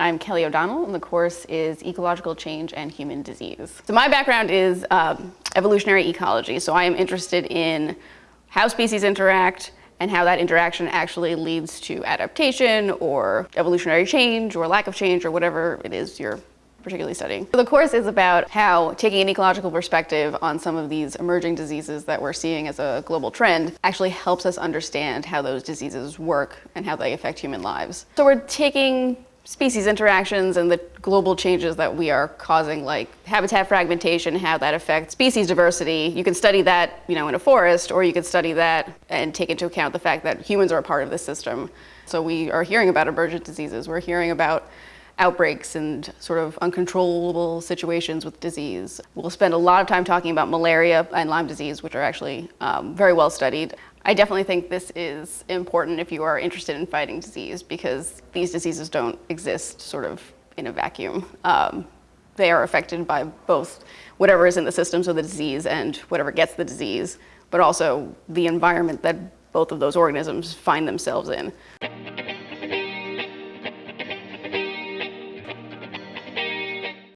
I'm Kelly O'Donnell, and the course is Ecological Change and Human Disease. So my background is um, evolutionary ecology, so I am interested in how species interact and how that interaction actually leads to adaptation or evolutionary change or lack of change or whatever it is you're particularly studying. So the course is about how taking an ecological perspective on some of these emerging diseases that we're seeing as a global trend actually helps us understand how those diseases work and how they affect human lives. So we're taking species interactions and the global changes that we are causing, like habitat fragmentation, how that affects species diversity. You can study that, you know, in a forest, or you could study that and take into account the fact that humans are a part of the system. So we are hearing about emergent diseases. We're hearing about outbreaks and sort of uncontrollable situations with disease. We'll spend a lot of time talking about malaria and Lyme disease, which are actually um, very well studied. I definitely think this is important if you are interested in fighting disease because these diseases don't exist sort of in a vacuum. Um, they are affected by both whatever is in the system, so the disease and whatever gets the disease, but also the environment that both of those organisms find themselves in.